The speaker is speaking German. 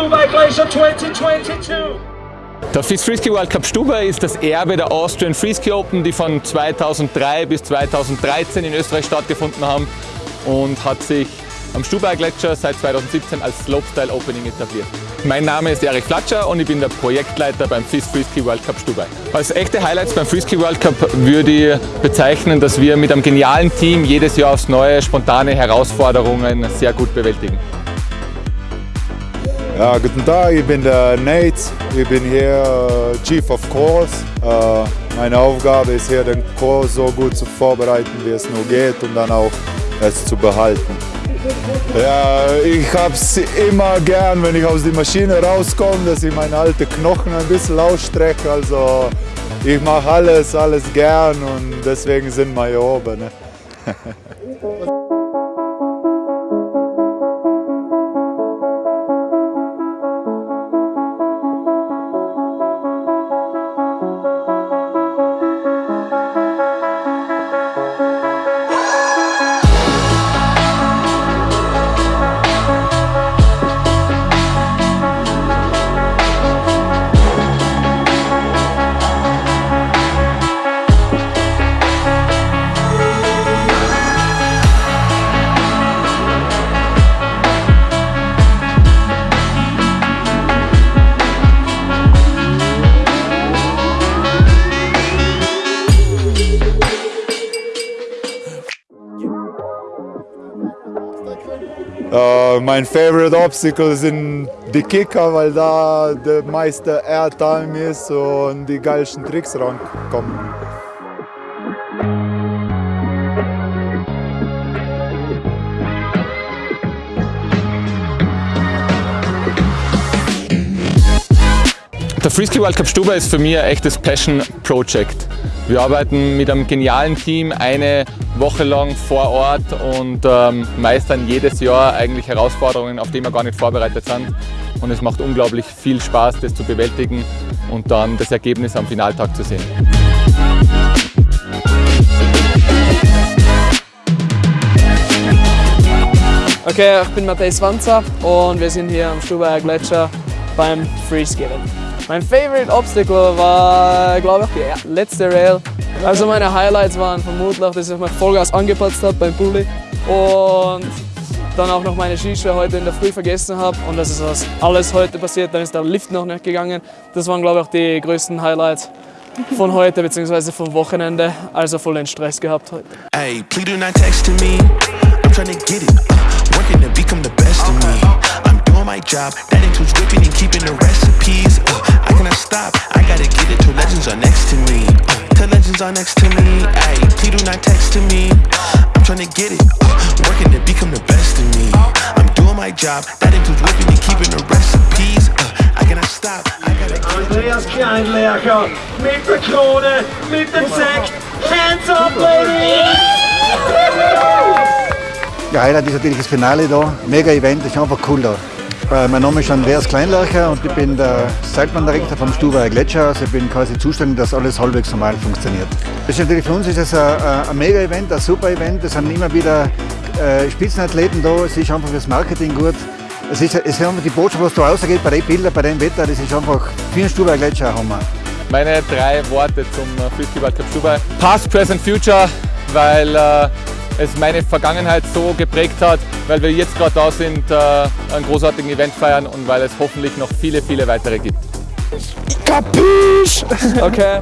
Stubai Glacier 2022. Der FIS Freeski World Cup Stubai ist das Erbe der Austrian Freeski Open, die von 2003 bis 2013 in Österreich stattgefunden haben und hat sich am Stubaier Gletscher seit 2017 als Slopestyle Opening etabliert. Mein Name ist Erich Flatscher und ich bin der Projektleiter beim FIS Freeski World Cup Stubai. Als echte Highlights beim Freeski World Cup würde ich bezeichnen, dass wir mit einem genialen Team jedes Jahr aufs neue spontane Herausforderungen sehr gut bewältigen. Ja, guten Tag, ich bin der Nate, ich bin hier uh, Chief of Course. Uh, meine Aufgabe ist hier den Kurs so gut zu vorbereiten, wie es nur geht und dann auch es zu behalten. Ja, ich hab's immer gern, wenn ich aus der Maschine rauskomme, dass ich meine alten Knochen ein bisschen ausstrecke. Also ich mache alles, alles gern und deswegen sind wir hier oben. Ne? Uh, mein favorite obstacle sind die Kicker, weil da der meiste Airtime ist und die geilsten Tricks rankommen. Der Freeski World Cup Stuba ist für mich ein echtes Passion Project. Wir arbeiten mit einem genialen Team eine Woche lang vor Ort und ähm, meistern jedes Jahr eigentlich Herausforderungen, auf die wir gar nicht vorbereitet sind. Und es macht unglaublich viel Spaß, das zu bewältigen und dann das Ergebnis am Finaltag zu sehen. Okay, ich bin Matthäus Wanzer und wir sind hier am Stubaier Gletscher beim Freeskating. Mein Favorite Obstacle war, glaube ich, die letzte Rail. Also meine Highlights waren vermutlich, dass ich mein Vollgas angepatzt habe beim Bulli und dann auch noch meine Skischuhe heute in der Früh vergessen habe und das ist was alles heute passiert. Dann ist der Lift noch nicht gegangen. Das waren, glaube ich, die größten Highlights von heute bzw. vom Wochenende. Also voll den Stress gehabt heute. Hey, please do not text to me. I'm trying to get it. Working to become the best of me. I'm doing my job. That includes whipping and keeping the recipes. Uh, I cannot stop. I gotta get it till legends are next to me. Uh, till legends are next to me. Hey, please do not text to me. I'm trying to get it. Uh, working to become the best of me. I'm doing my job. That includes whipping and keeping the recipes. Uh, I cannot stop. I gotta get it. Andreas Kleinlercher mit der Krone, mit dem Sekt. Hands up, ladies! Ja, Highlight ist natürlich das Finale da. Mega Event, ist einfach cool da. Äh, Mein Name ist Andreas Kleinlacher und ich bin der Seilbahndirektor vom Stubaier Gletscher. Also ich bin quasi zuständig, dass alles halbwegs normal funktioniert. Das ist natürlich für uns ist es ein, ein Mega-Event, ein super Event. Es sind immer wieder äh, Spitzenathleten da. Es ist einfach fürs Marketing gut. Es ist, es ist die Botschaft, was da rausgeht bei den Bildern, bei dem Wetter, das ist einfach für den Stubaier Gletscher ein Hammer. Meine drei Worte zum äh, World Cup Stubai. Past, Present, Future, weil es meine Vergangenheit so geprägt hat, weil wir jetzt gerade da sind, äh, einen großartigen Event feiern und weil es hoffentlich noch viele, viele weitere gibt. Okay.